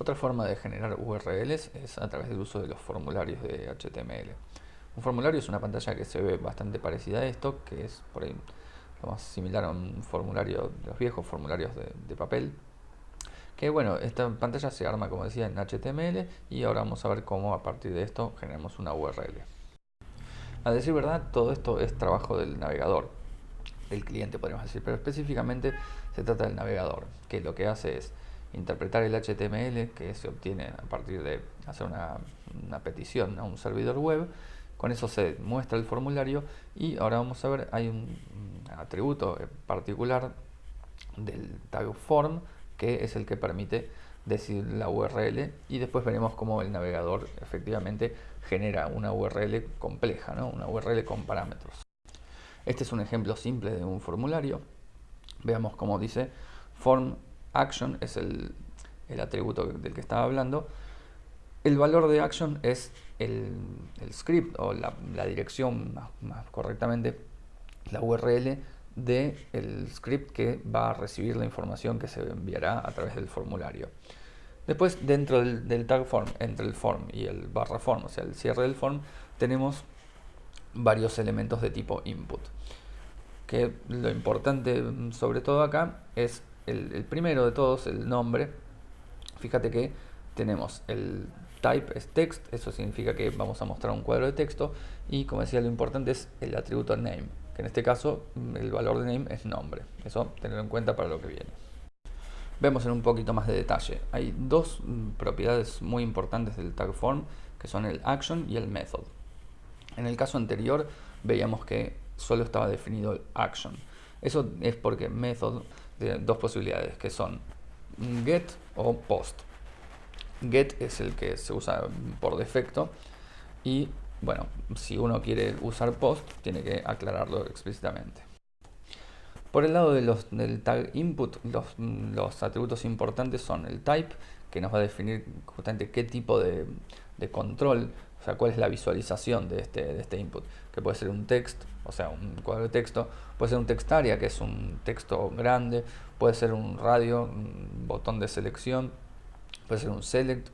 Otra forma de generar URLs es a través del uso de los formularios de HTML. Un formulario es una pantalla que se ve bastante parecida a esto, que es por ahí lo más similar a un formulario los viejos formularios de, papel. Que bueno, esta pantalla se arma como decía en HTML y ahora vamos a ver cómo a partir de esto generamos una URL. A decir verdad, todo esto es trabajo del navegador, del cliente podríamos decir, pero específicamente se trata del navegador, que lo que hace es interpretar el HTML que se obtiene a partir de hacer una, petición a un servidor web. Con eso se muestra el formulario y ahora vamos a ver, hay un atributo particular del tag form que es el que permite decir la URL y después veremos cómo el navegador efectivamente genera una URL compleja, ¿no? una URL con parámetros. Este es un ejemplo simple de un formulario. Veamos cómo dice form action es el, atributo del que estaba hablando. El valor de action es el, script o la, dirección más, correctamente, la URL del script que va a recibir la información que se enviará a través del formulario. Después, dentro del, tag form, entre el form y el barra form, o sea, el cierre del form, tenemos varios elementos de tipo input. Que lo importante sobre todo acá es el, primero de todos, el nombre, fíjate que tenemos el type es text, eso significa que vamos a mostrar un cuadro de texto y como decía lo importante es el atributo name, que en este caso mm, el valor de name es nombre, eso tenerlo en cuenta para lo que viene. Vemos en un poquito más de detalle, hay dos mm, propiedades muy importantes del tag form que son el action y el method. En el caso anterior veíamos que solo estaba definido el action, eso es porque method dos posibilidades que son get o post. Get es el que se usa por defecto y bueno, si uno quiere usar post tiene que aclararlo explícitamente. Por el lado de los, del tag input, los, los, atributos importantes son el type, que nos va a definir justamente qué tipo de, de control o sea, cuál es la visualización de este, de este input, que puede ser un text, o sea, un cuadro de texto, puede ser un text area, que es un texto grande, puede ser un radio, un botón de selección, puede ser un select,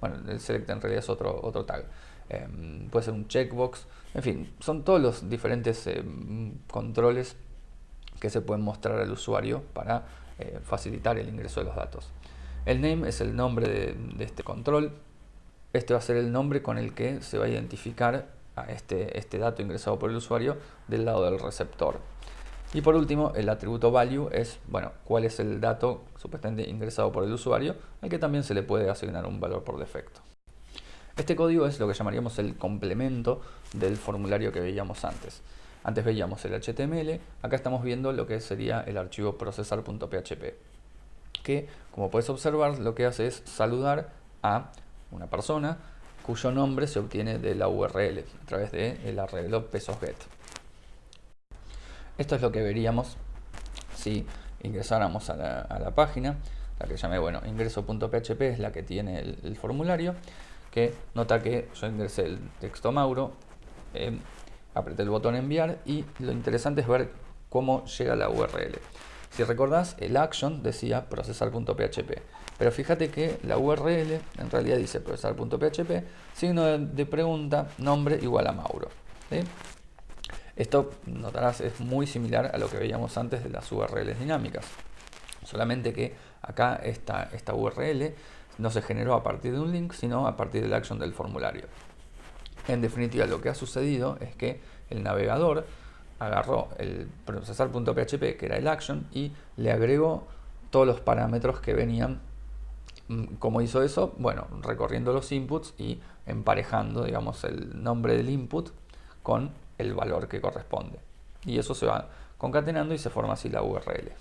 bueno, el select en realidad es otro, otro tag, em, puede ser un checkbox, en fin, son todos los diferentes em, controles que se pueden mostrar al usuario para eh, facilitar el ingreso de los datos. El name es el nombre de este control, este va a ser el nombre con el que se va a identificar a este, este dato ingresado por el usuario del lado del receptor. Y por último, el atributo value es, bueno, cuál es el dato supuestamente ingresado por el usuario, al que también se le puede asignar un valor por defecto. Este código es lo que llamaríamos el complemento del formulario que veíamos antes. Antes veíamos el HTML, acá estamos viendo lo que sería el archivo procesar.php, que como puedes observar lo que hace es saludar a una persona cuyo nombre se obtiene de la URL a través del arreglo pesosget. Esto es lo que veríamos si ingresáramos a la, página, la que llamé, bueno, ingreso.php es la que tiene el, formulario, que nota que yo ingresé el texto Mauro, eh, apreté el botón enviar y lo interesante es ver cómo llega la URL. Si recordás, el action decía procesar.php. Pero fíjate que la URL en realidad dice procesar.php, signo de, pregunta, nombre igual a Mauro. Esto, notarás, es muy similar a lo que veíamos antes de las URLs dinámicas. Solamente que acá esta, esta URL no se generó a partir de un link, sino a partir del action del formulario. En definitiva, lo que ha sucedido es que el navegador agarró el procesar.php, que era el action, y le agregó todos los parámetros que venían. Mm, ¿Cómo hizo eso? Bueno, recorriendo los inputs y emparejando, digamos, el nombre del input con el valor que corresponde. Y eso se va concatenando y se forma así la URL.